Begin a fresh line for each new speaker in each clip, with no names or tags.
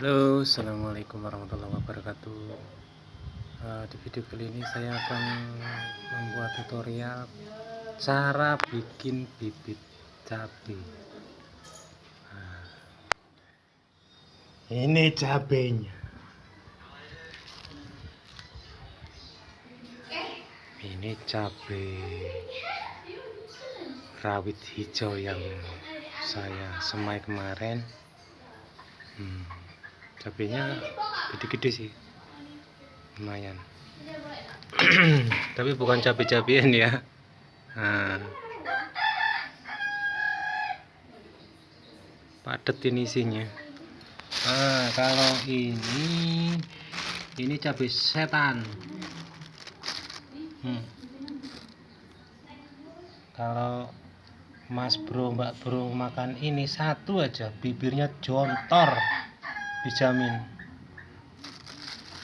Halo assalamualaikum warahmatullahi wabarakatuh. Uh, di video kali ini saya akan membuat tutorial cara bikin bibit cabai nah, ini cabenya. Ini cabai rawit hijau yang saya semai kemarin. Hmm cabenya gede-gede sih. Lumayan. Tapi bukan cabai-cabian ya. Nah. padat ini isinya. Nah, kalau ini ini cabai setan. Hmm. kalau mas bro mbak bro makan ini satu aja bibirnya jontor dijamin.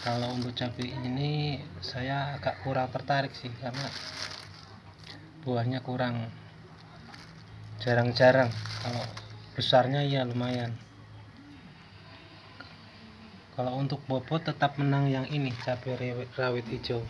Kalau untuk cabai ini saya agak kurang tertarik sih karena buahnya kurang. Jarang-jarang. Kalau besarnya ya lumayan. Kalau untuk bobot tetap menang yang ini cabai rawit hijau.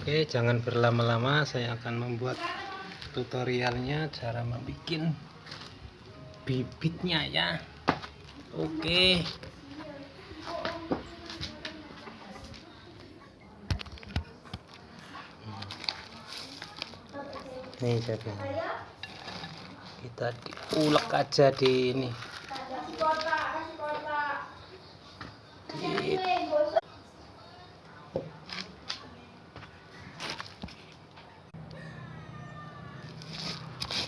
Oke jangan berlama-lama saya akan membuat tutorialnya cara membuat bibitnya ya Oke. Nih jadi kita diulek aja di ini. Di...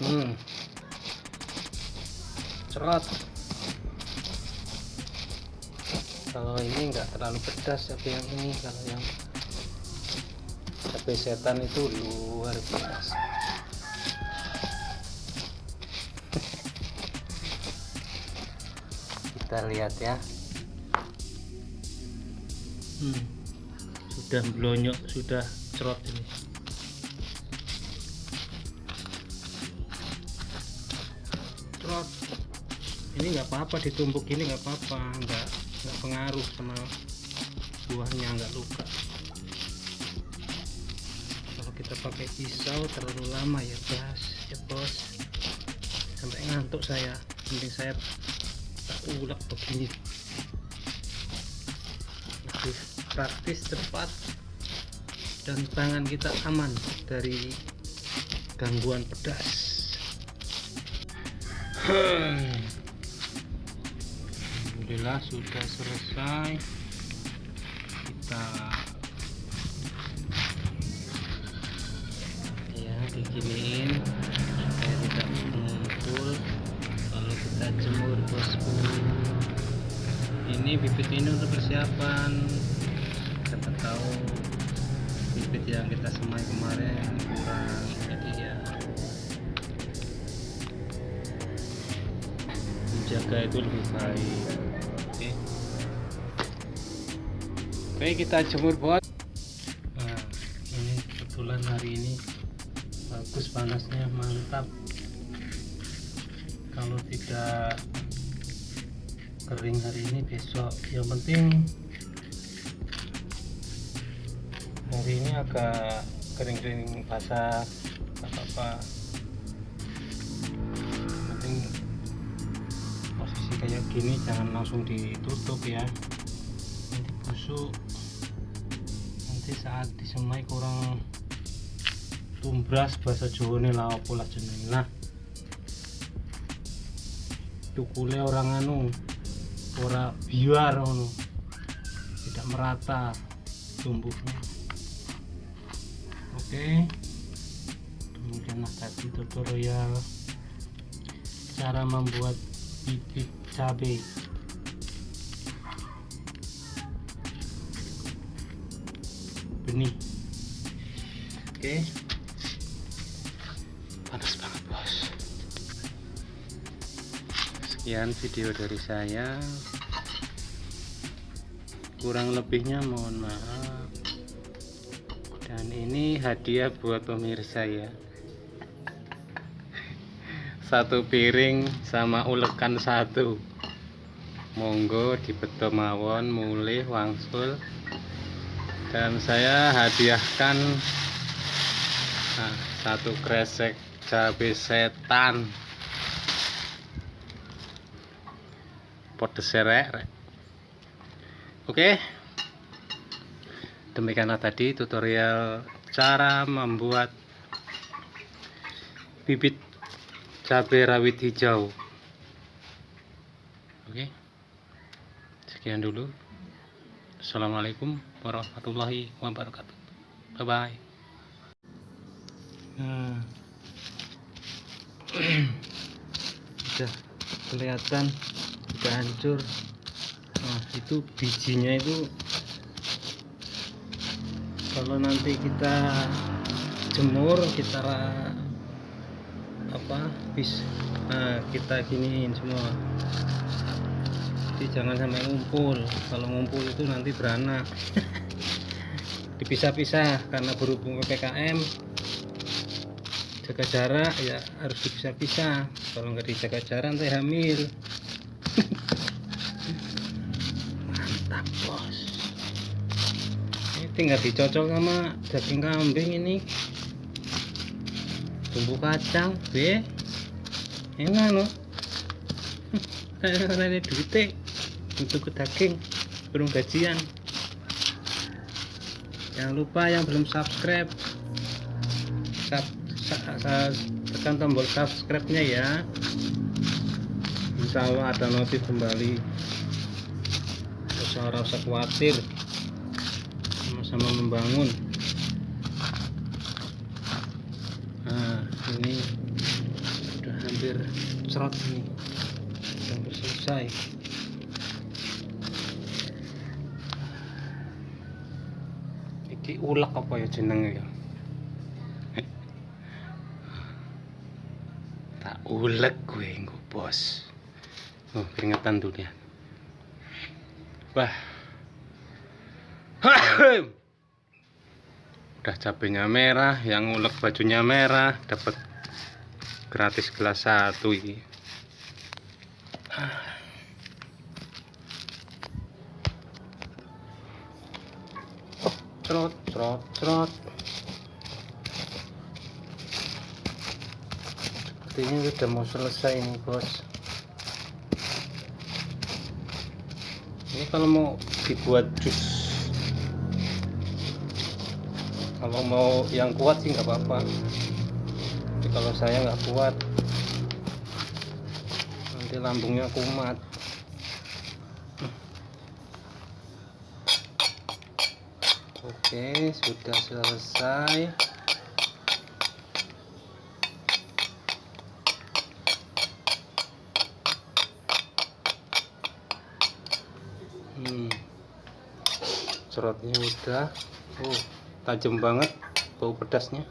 Hmm. Cerot kalau ini enggak terlalu pedas tapi yang ini kalau yang cabai setan itu luar biasa. Kita lihat ya. Hmm, sudah blonyok sudah cerot ini. Cerot. Ini nggak apa-apa ditumbuk ini nggak apa-apa nggak nggak pengaruh sama buahnya nggak luka. Kalau kita pakai pisau terlalu lama ya bos ya bos. Sampai ngantuk saya mending saya tak ulek begini. Lebih praktis cepat dan tangan kita aman dari gangguan pedas. Hmm. Alhamdulillah sudah selesai. Kita ya diginiin supaya tidak mengumpul kalau kita jemur bosku. Ini bibit ini untuk persiapan. Kita tahu bibit yang kita semai kemarin kurang. Jadi ya menjaga itu lebih baik Oke kita jemur bot nah ini kebetulan hari ini bagus panasnya mantap. Kalau tidak kering hari ini besok. Yang penting hari ini agak kering-kering basah apa-apa. Penting posisi kayak gini jangan langsung ditutup ya. Nanti busuk nanti saat disemai kurang tumbras bahasa Jawa ini lah pola jeneng nah tukule orang anu ora biar anu tidak merata tumbuhnya. Oke. Kemudian tadi tutorial cara membuat bibit cabai benih. Oke. Panas banget bos. Sekian video dari saya. Kurang lebihnya mohon maaf. Dan ini hadiah buat pemirsa ya. Satu piring sama ulekan satu. Monggo dibeto mawon mulih wangsul dan saya hadiahkan nah, satu kresek cabai setan. Pedes serek oke. Demikianlah tadi tutorial cara membuat bibit cabai rawit hijau. Oke. Sekian dulu Assalamualaikum warahmatullahi wabarakatuh. Bye bye nah. Sudah kelihatan sudah hancur. Nah itu bijinya itu kalau nanti kita jemur kita apa bis nah kita giniin semua jadi jangan sampai ngumpul. Kalau ngumpul itu nanti beranak. Dipisah-pisah karena berhubung PPKM jaga jarak ya harus dipisah-pisah. Kalau nggak dijaga jarak nanti hamil. Mantap bos. Ini tinggal dicocok sama daging kambing ini. Bumbu kacang be. Enak loh ini duitnya ke daging belum gajian. Jangan lupa yang belum subscribe sub, tekan tombol subscribe nya ya. Insya Allah ada notif kembali. Usah rasa khawatir sama-sama membangun. Ini sudah hampir cerot ini. Hampir selesai iki ulek apa ya jenenge ya? Tak ulek gue nggo bos. Oh keringetan tuh dia wah udah cabenya merah yang ngulek bajunya merah dapat gratis gelas satu ini trot trot trot. Sepertinya udah mau selesai ini bos. Ini kalau mau dibuat jus. Kalau mau yang kuat sih nggak apa-apa. Tapi kalau saya nggak kuat nanti lambungnya kumat oke sudah selesai. Hmm. cerotnya udah. Oh tajam banget bau pedasnya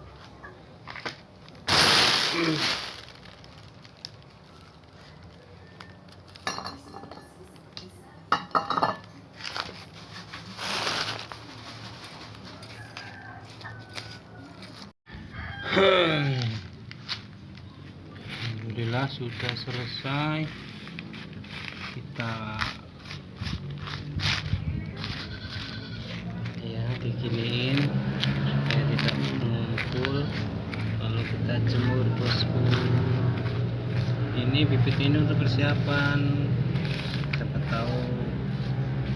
Alhamdulillah sudah selesai. Kita diginiin supaya tidak mengumpul. Kalau kita jemur bosku. Ini bibit ini untuk persiapan. Siapa tahu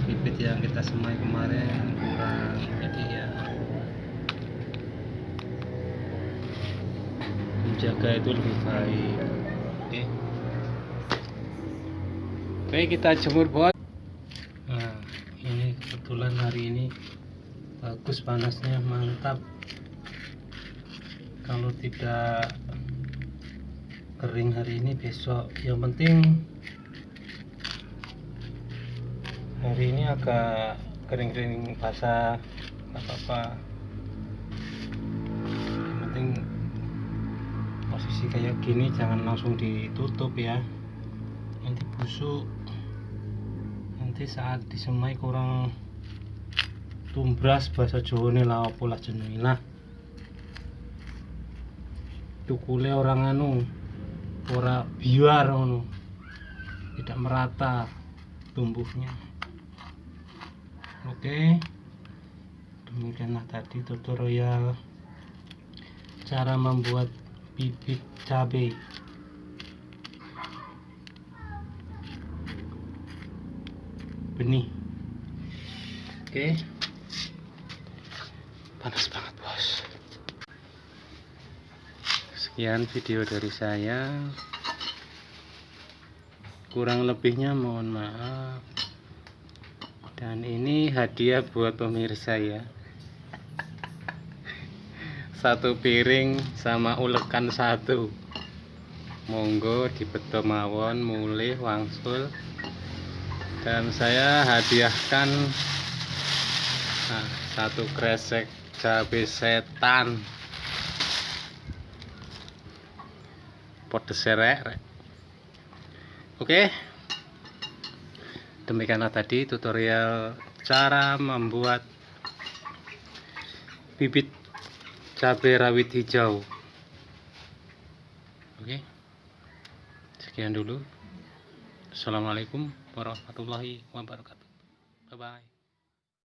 bibit yang kita semai kemarin kurang jadi ya menjaga itu lebih baik. Oke. Oke kita jemur bos. Nah ini kebetulan hari ini bagus panasnya mantap. Kalau tidak kering hari ini besok. Yang penting hari ini agak kering-kering basah apa-apa. Yang penting posisi kayak gini jangan langsung ditutup ya. Nanti busuk. Nanti saat disemai kurang tumbras bahasa Jawa ini lah apa lah jenenge lah tukule orang anu ora biar anu tidak merata tumbuhnya. Oke. Demikianlah tadi tutorial cara membuat bibit cabai benih. Oke. Panas banget bos. Sekian video dari saya. Kurang lebihnya mohon maaf. Dan ini hadiah buat pemirsa ya satu piring sama ulekan satu. Monggo dibeto mawon mulih wangsul. Dan saya hadiahkan nah, satu kresek cabai setan. Podes serek oke. Demikianlah tadi tutorial cara membuat bibit cabai rawit hijau. Oke. Sekian dulu. Assalamualaikum warahmatullahi wabarakatuh. Bye bye